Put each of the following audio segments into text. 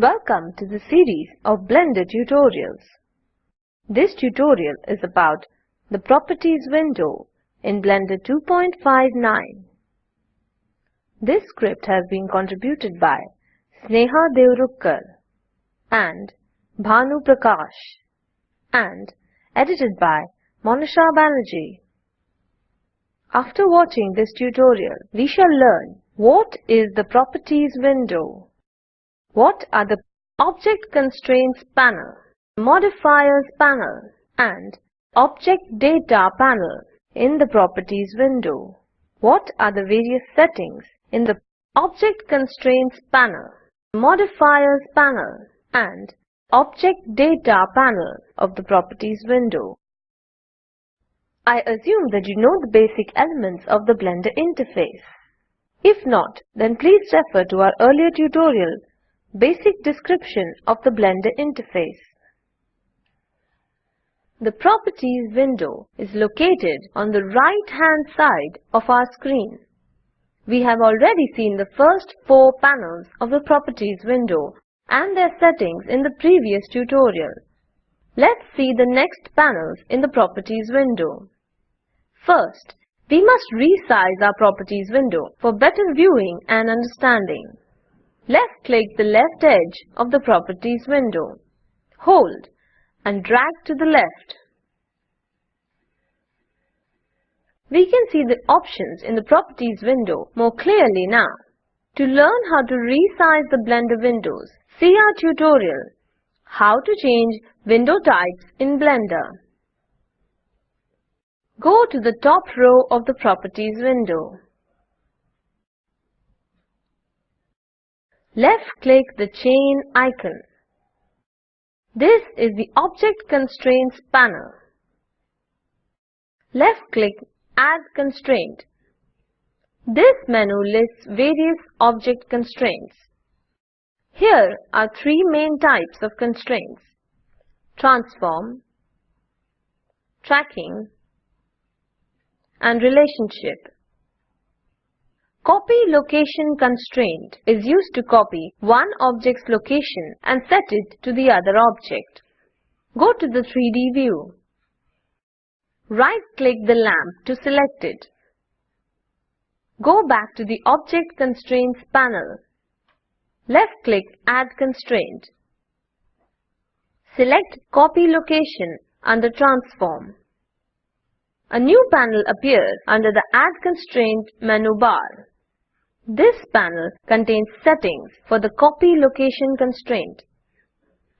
Welcome to the series of Blender tutorials. This tutorial is about the Properties window in Blender 2.59. This script has been contributed by Sneha Deorukkar and Bhanu Prakash and edited by Monisha Banerjee. After watching this tutorial, we shall learn what is the Properties window, what are the Object Constraints panel, Modifiers panel and Object Data panel in the Properties window. What are the various settings in the Object Constraints panel, Modifiers panel and Object Data panel of the Properties window. I assume that you know the basic elements of the Blender interface. If not, then please refer to our earlier tutorial, Basic Description of the Blender Interface. The Properties window is located on the right-hand side of our screen. We have already seen the first four panels of the Properties window and their settings in the previous tutorial. Let's see the next panels in the Properties window. First, we must resize our Properties window for better viewing and understanding. Left-click the left edge of the Properties window. Hold and drag to the left. We can see the options in the Properties window more clearly now. To learn how to resize the Blender windows, see our tutorial, How to change window types in Blender. Go to the top row of the Properties window. Left-click the chain icon. This is the Object Constraints panel. Left-click Add Constraint. This menu lists various object constraints. Here are three main types of constraints. Transform, Tracking, and relationship. Copy location constraint is used to copy one object's location and set it to the other object. Go to the 3D view. Right-click the lamp to select it. Go back to the Object Constraints panel. Left-click Add Constraint. Select Copy Location under Transform. A new panel appears under the Add Constraint menu bar. This panel contains settings for the copy location constraint.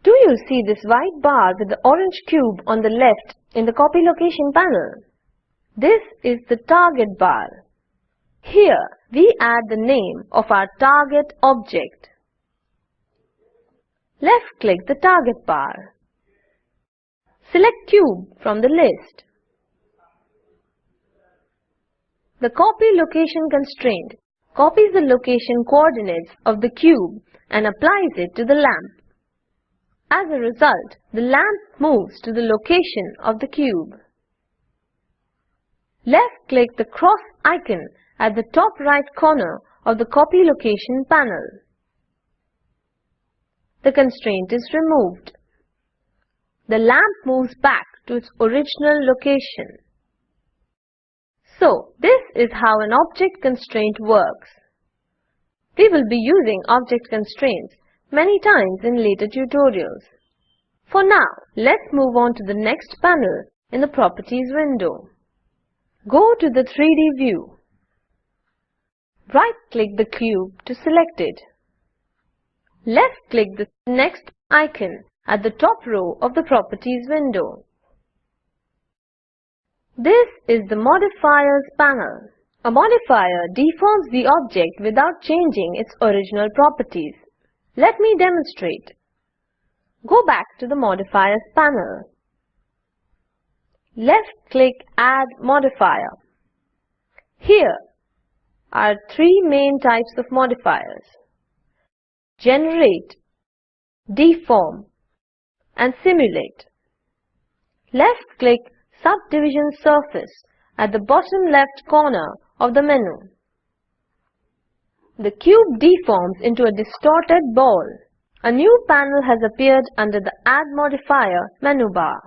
Do you see this white bar with the orange cube on the left in the copy location panel? This is the target bar. Here we add the name of our target object. Left-click the target bar. Select Cube from the list. The copy location constraint copies the location coordinates of the cube and applies it to the lamp. As a result, the lamp moves to the location of the cube. Left-click the cross icon at the top right corner of the copy location panel. The constraint is removed. The lamp moves back to its original location. So, this is how an object constraint works. We will be using object constraints many times in later tutorials. For now, let's move on to the next panel in the Properties window. Go to the 3D view. Right-click the cube to select it. Left-click the next icon at the top row of the Properties window. This is the Modifiers panel. A modifier deforms the object without changing its original properties. Let me demonstrate. Go back to the Modifiers panel. Left-click Add Modifier. Here are three main types of modifiers. Generate, Deform and Simulate. Left-click subdivision surface at the bottom left corner of the menu. The cube deforms into a distorted ball. A new panel has appeared under the Add Modifier menu bar.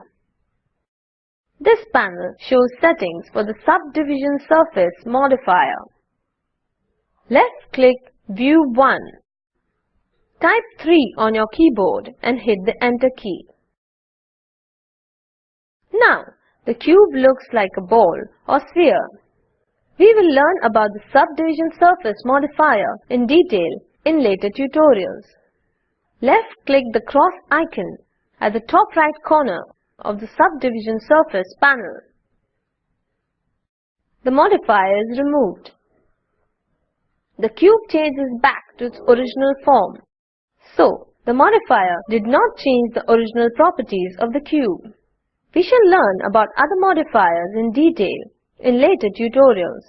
This panel shows settings for the Subdivision Surface modifier. Left-click View 1. Type 3 on your keyboard and hit the Enter key. Now, the cube looks like a ball or sphere. We will learn about the Subdivision Surface modifier in detail in later tutorials. Left-click the cross icon at the top right corner of the Subdivision Surface panel. The modifier is removed. The cube changes back to its original form. So, the modifier did not change the original properties of the cube. We shall learn about other modifiers in detail in later tutorials.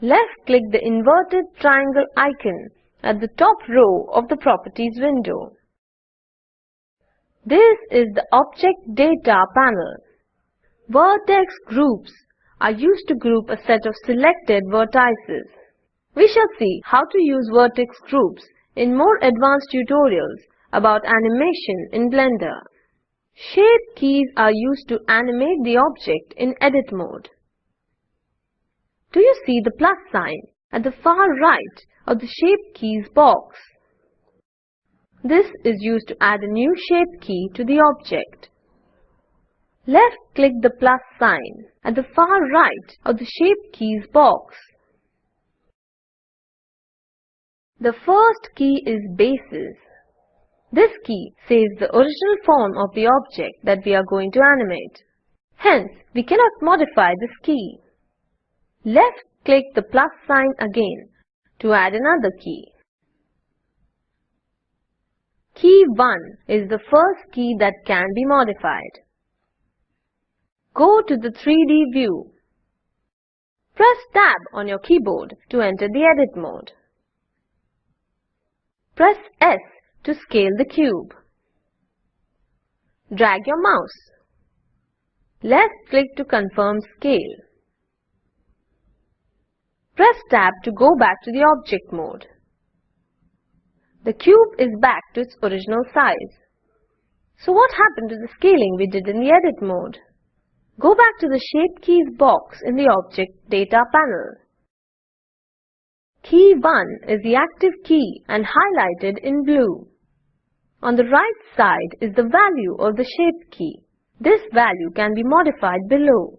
Left-click the inverted triangle icon at the top row of the Properties window. This is the Object Data panel. Vertex groups are used to group a set of selected vertices. We shall see how to use vertex groups in more advanced tutorials about animation in Blender. Shape keys are used to animate the object in edit mode. Do you see the plus sign at the far right of the Shape Keys box? This is used to add a new shape key to the object. Left-click the plus sign at the far right of the Shape Keys box. The first key is Basis. This key saves the original form of the object that we are going to animate. Hence, we cannot modify this key. Left-click the plus sign again to add another key. Key 1 is the first key that can be modified. Go to the 3D view. Press Tab on your keyboard to enter the edit mode. Press S to scale the cube. Drag your mouse. Left-click to confirm scale. Press Tab to go back to the object mode. The cube is back to its original size. So what happened to the scaling we did in the edit mode? Go back to the Shape Keys box in the Object Data panel. Key 1 is the active key and highlighted in blue. On the right side is the value of the shape key. This value can be modified below.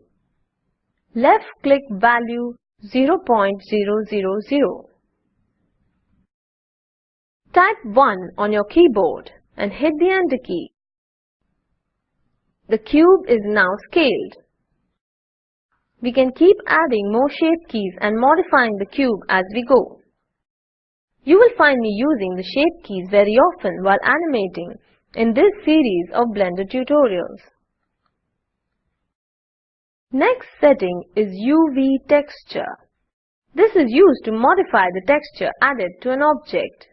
Left-click value 0.000. Type 1 on your keyboard and hit the Enter key. The cube is now scaled. We can keep adding more shape keys and modifying the cube as we go. You will find me using the shape keys very often while animating in this series of Blender tutorials. Next setting is UV texture. This is used to modify the texture added to an object.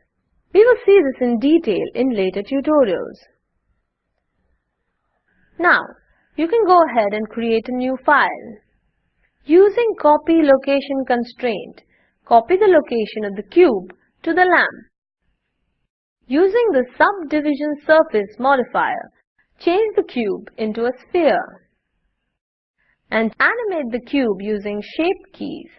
We will see this in detail in later tutorials. Now, you can go ahead and create a new file. Using copy location constraint, copy the location of the cube to the lamp. Using the subdivision surface modifier, change the cube into a sphere. And animate the cube using shape keys.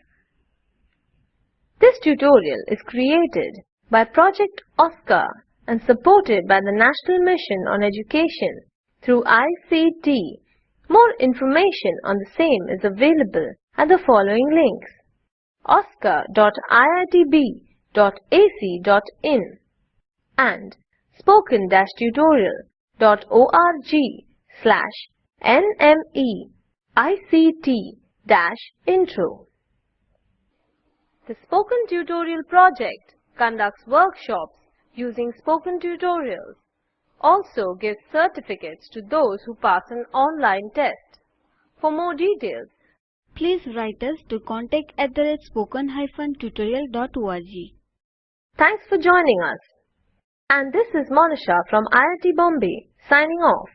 This tutorial is created by Project OSCAR and supported by the National Mission on Education through ICT. More information on the same is available at the following links oscar.iitb spoken-tutorial.ac.in and spoken-tutorial.org slash nmeict-intro. The Spoken Tutorial project conducts workshops using spoken tutorials, also gives certificates to those who pass an online test. For more details, please write us to contact at the spoken-tutorial.org. Thanks for joining us. And this is Monisha from IIT Bombay signing off.